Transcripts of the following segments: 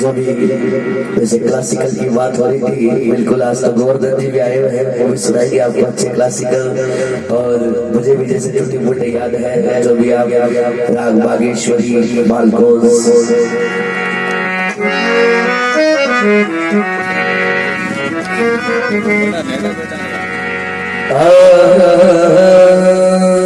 जो भी जैसे क्लासिकल की बात हो रही थी, बिल्कुल आज तो गोवर्धन जी भी आए हुए हैं, वो भी सुनाएँगे आपको अच्छे क्लासिकल और मुझे भी जैसे छोटी मोटे याद है, जो भी आप, राग बागेश्वरी बालकोस क्या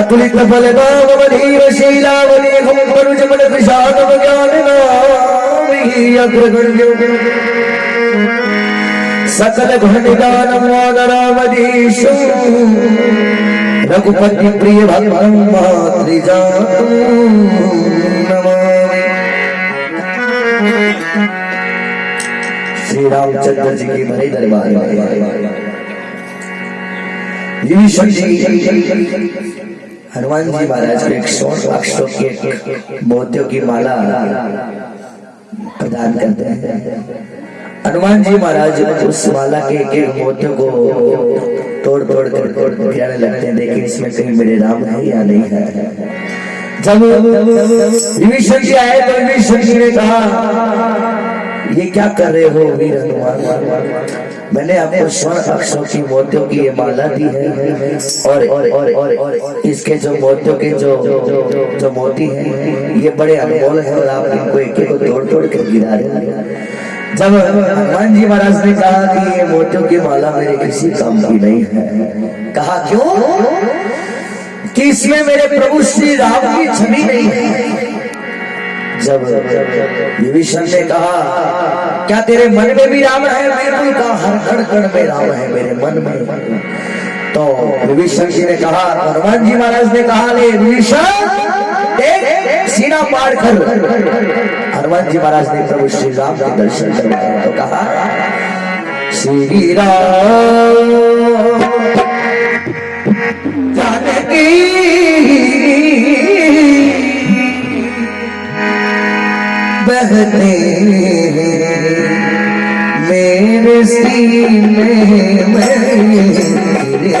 अतुलित बल बलधीर शीलावली हम परुज बल विषाद ज्ञान नामी अग्रगण्य सकल घटिदान मादरावधीश रघुपति प्रिय भगवान नमामि श्री रामचंद्र जी की भरे दरबार विभीषण जी हनुमान जी महाराज को एक सौ अक्षरों की मोतियों की माला प्रदान करते हैं हनुमान जी महाराज उस माला के एक एक मोतियों को तोड़ तोड़ कर गिराने लगते हैं देखिए इसमें कहीं मेरे राम है या नहीं है जब विभीषण जी आए तो विभीषण जी ने कहा ये क्या कर रहे हो वीर हनुमान? मैंने आपको स्वर्ण अक्षरों की मोतियों की ये माला दी है। और और और और, इसके जो मोतियों के जो जो मोती हैं ये बड़े अनमोल है और आप इनको एक एक को तोड़ तोड़ कर गिरा रहे हैं। जब हनुमान जी महाराज ने कहा कि ये मोतियों की माला मेरे किसी काम की नहीं है कहा क्यों? कि इसमें मेरे प्रभु श्री राम की छवि नहीं है। जब विभीषण ने कहा, क्या तेरे मन में भी राम है? बिल्कुल कहा हर कण कण में राम है मेरे मन में। तो विभीषण जी ने कहा हनुमान जी महाराज ने कहा, ले विभीषण सीना पार कर। हनुमान जी महाराज ने प्रभु श्री राम के दर्शन करवाए तो कहा, श्री राम, जानकी बहते मेरे सीने में तेरे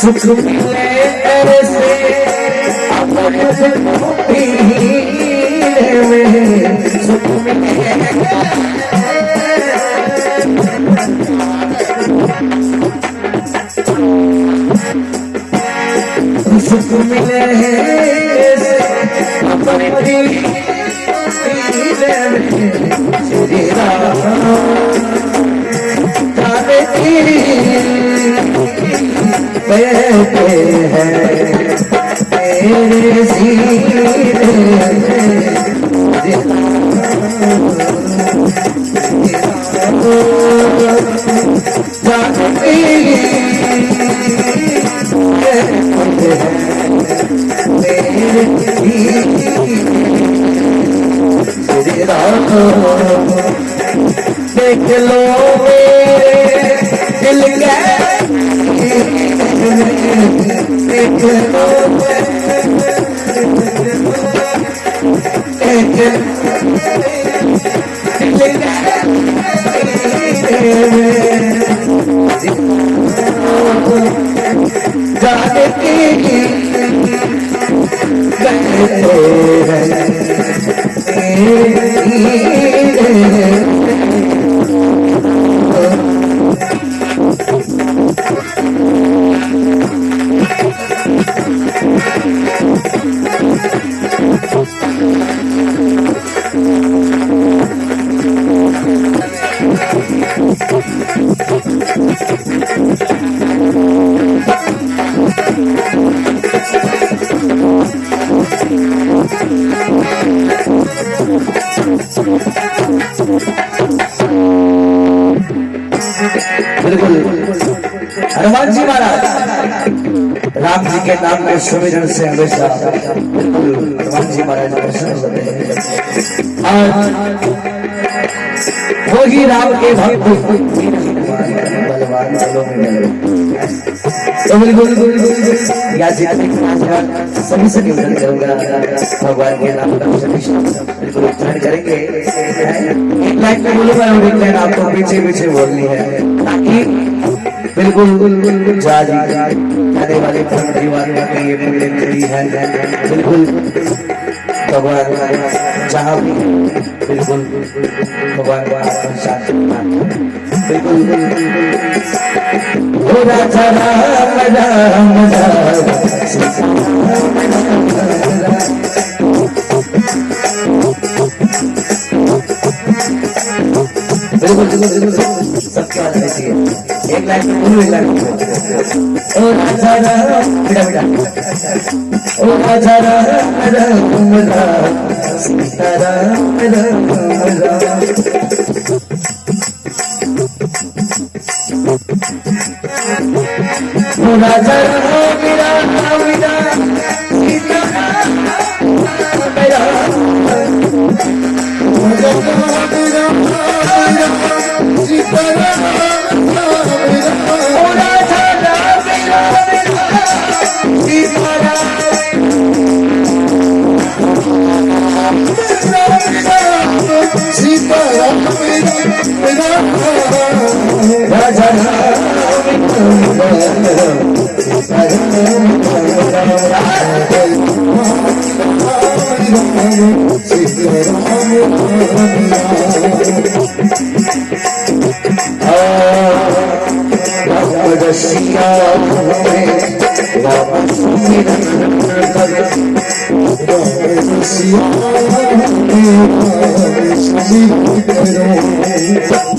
सुख में सुख मिले सुख मिले ऐसे अपने में हैं। तेरे सीने देख लो मेरे दिल के देख लो बिल्कुल। हनुमान जी महाराज, राम जी के नाम के सुमिरन से हमेशा बिल्कुल हनुमान जी महाराज प्रसन्न होते हैं। और वही राम के भक्त बलवान वालों में या सभी से निवेदन करूँगा भगवान के नाम बिल्कुल उच्चारण करेंगे एक लाइन में बोलूँगा एक लाइन आपको पीछे पीछे बोलनी है ताकि बिल्कुल जा जी आने वाले परिवार का ये पुण्य करी है। बिल्कुल, भगवान, जहाँ भी। बिल्कुल, भगवान साथ बिल्कुल राम राम राम बिल्कुल बिल्कुल बिल्कुल सबके हाथ रहती है एक लाइन में बोलो एक में ओ राजा राम बेटा बेटा ओ राजा राम राम राम सीता राम राम राम ओ राजा राम रसिया राम सुमिरन कर राम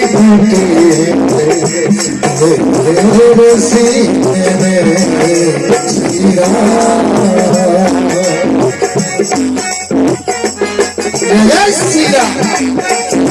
श्री राम जय